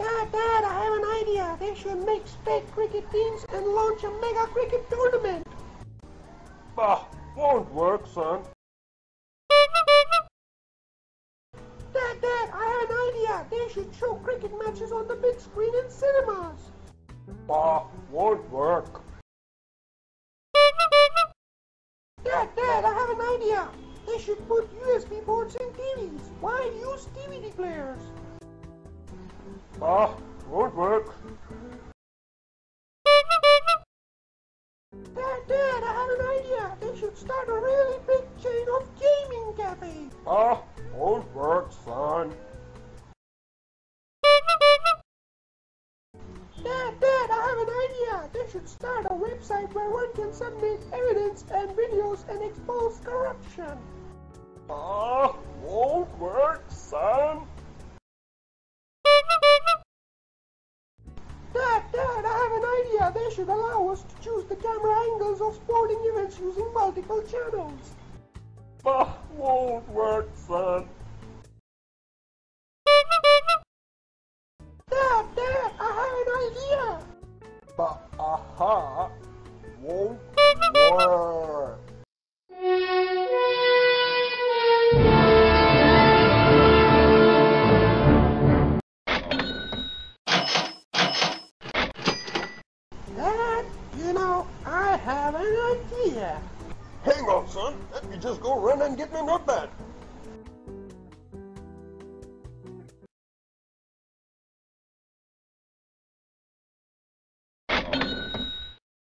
Dad, Dad, I have an idea. They should make state cricket teams and launch a mega cricket tournament. Bah, won't work, son. Dad, Dad, I have an idea. They should show cricket matches on the big screen in cinemas. Bah, won't work. Dad, Dad, I have an idea. They should put USB ports in TVs. Why use DVD players? Bah, won't work. Dad, Dad, I have an idea. They should start a really big chain of gaming cafes. Bah, won't work, son. Dad, Dad, I have an idea. They should start a website where one can submit evidence and videos and expose corruption. Idea. They should allow us to choose the camera angles of sporting events using multiple channels. Bah, won't work, son. Dad, Dad, I have an idea. Bah, aha, won't work. Have an idea. Hang on, son. Let me just go run and get my notepad.